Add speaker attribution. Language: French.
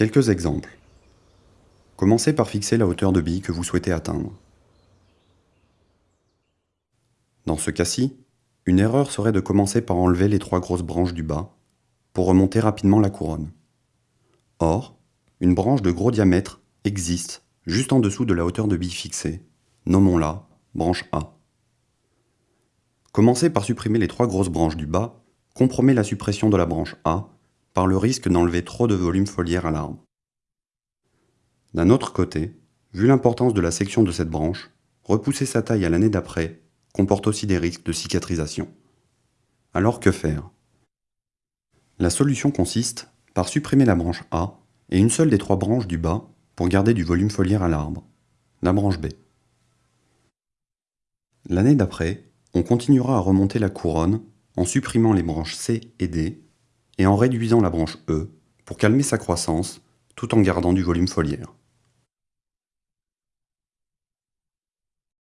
Speaker 1: Quelques exemples. Commencez par fixer la hauteur de bille que vous souhaitez atteindre. Dans ce cas-ci, une erreur serait de commencer par enlever les trois grosses branches du bas pour remonter rapidement la couronne. Or, une branche de gros diamètre existe juste en dessous de la hauteur de bille fixée. Nommons-la branche A. Commencer par supprimer les trois grosses branches du bas compromet la suppression de la branche A par le risque d'enlever trop de volume foliaire à l'arbre. D'un autre côté, vu l'importance de la section de cette branche, repousser sa taille à l'année d'après comporte aussi des risques de cicatrisation. Alors que faire? La solution consiste par supprimer la branche A et une seule des trois branches du bas pour garder du volume foliaire à l'arbre, la branche B. L'année d'après, on continuera à remonter la couronne en supprimant les branches C et D et en réduisant la branche E pour calmer sa croissance tout en gardant du volume foliaire.